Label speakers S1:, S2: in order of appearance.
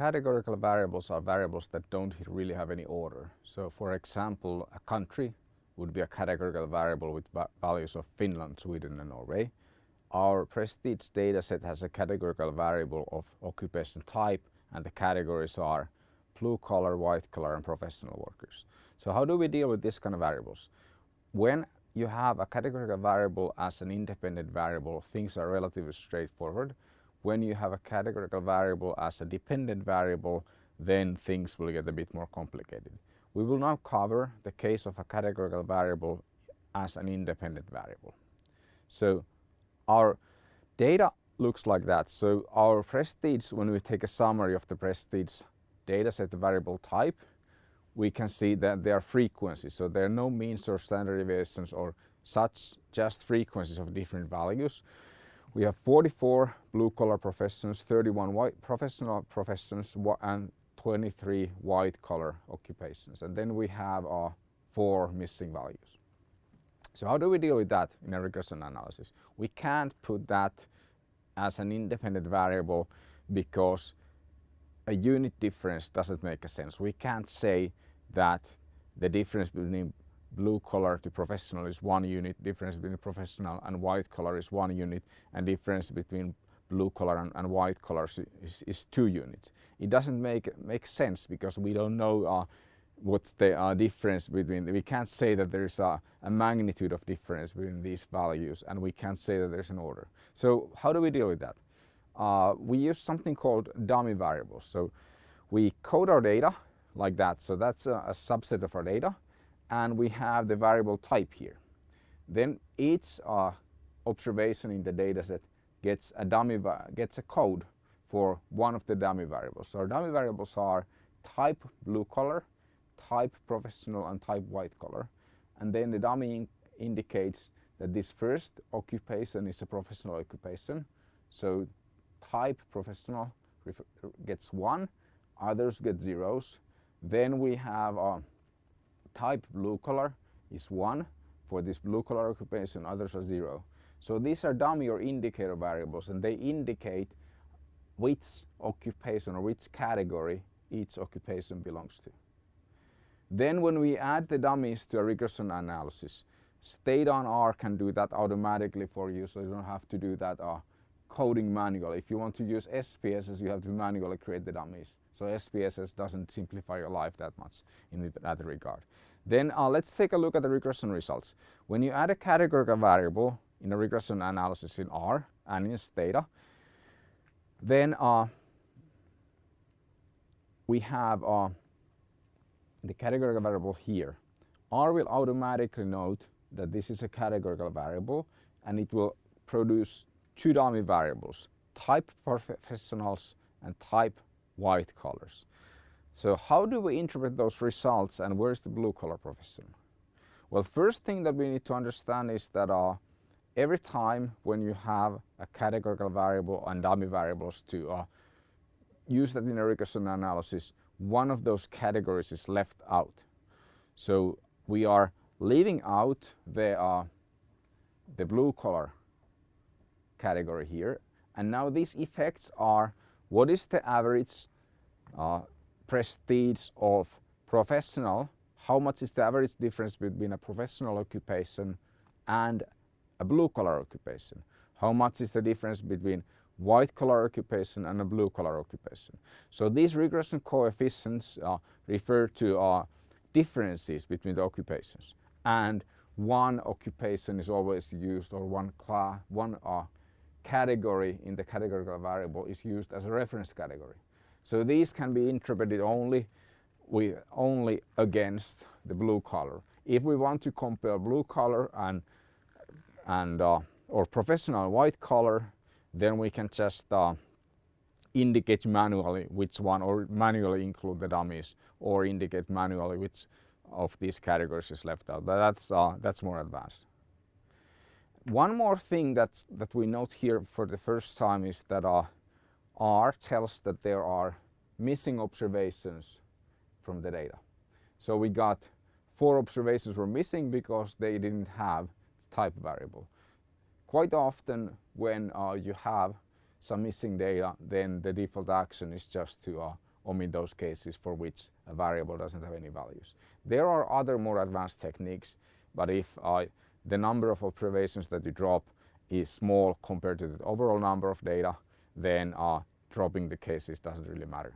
S1: categorical variables are variables that don't really have any order. So for example, a country would be a categorical variable with values of Finland, Sweden and Norway. Our prestige dataset has a categorical variable of occupation type and the categories are blue collar, white collar and professional workers. So how do we deal with this kind of variables? When you have a categorical variable as an independent variable, things are relatively straightforward. When you have a categorical variable as a dependent variable, then things will get a bit more complicated. We will now cover the case of a categorical variable as an independent variable. So our data looks like that. So our prestige, when we take a summary of the prestige data set variable type, we can see that there are frequencies. So there are no means or standard deviations or such, just frequencies of different values. We have 44 blue collar professions, 31 white professional professions and 23 white collar occupations. And then we have uh, four missing values. So how do we deal with that in a regression analysis? We can't put that as an independent variable because a unit difference doesn't make a sense. We can't say that the difference between blue collar to professional is one unit, difference between professional and white collar is one unit, and difference between blue collar and, and white collars is, is, two units. It doesn't make make sense because we don't know uh, what's the uh, difference between, we can't say that there's a, a, magnitude of difference between these values and we can't say that there's an order. So how do we deal with that? Uh, we use something called dummy variables. So we code our data like that. So that's a, a subset of our data and we have the variable type here. Then each uh, observation in the dataset gets a dummy gets a code for one of the dummy variables. So our dummy variables are type blue color, type professional and type white color. And then the dummy in indicates that this first occupation is a professional occupation. So type professional gets one, others get zeros. Then we have a type blue collar is one for this blue collar occupation, others are zero. So these are dummy or indicator variables and they indicate which occupation or which category each occupation belongs to. Then when we add the dummies to a regression analysis, Stata on R can do that automatically for you so you don't have to do that uh, coding manually. If you want to use SPSS, you have to manually create the dummies. So SPSS doesn't simplify your life that much in that regard. Then uh, let's take a look at the regression results. When you add a categorical variable in a regression analysis in R and in Stata, then uh, we have uh, the categorical variable here. R will automatically note that this is a categorical variable and it will produce two dummy variables, type professionals and type white collars. So how do we interpret those results and where's the blue collar profession? Well, first thing that we need to understand is that uh, every time when you have a categorical variable and dummy variables to uh, use that in a regression analysis, one of those categories is left out. So we are leaving out the, uh, the blue collar category here. And now these effects are what is the average uh, prestige of professional, how much is the average difference between a professional occupation and a blue collar occupation? How much is the difference between white collar occupation and a blue collar occupation. So these regression coefficients uh, refer to uh, differences between the occupations and one occupation is always used or one class, one uh, category in the categorical variable is used as a reference category. So these can be interpreted only with, only against the blue collar. If we want to compare blue collar and and uh, or professional white collar then we can just uh, indicate manually which one or manually include the dummies or indicate manually which of these categories is left out. But that's, uh, that's more advanced. One more thing that's, that we note here for the first time is that uh, R tells that there are missing observations from the data. So we got four observations were missing because they didn't have type variable. Quite often when uh, you have some missing data, then the default action is just to uh, omit those cases for which a variable doesn't have any values. There are other more advanced techniques, but if uh, the number of observations that you drop is small compared to the overall number of data, then uh, dropping the cases doesn't really matter.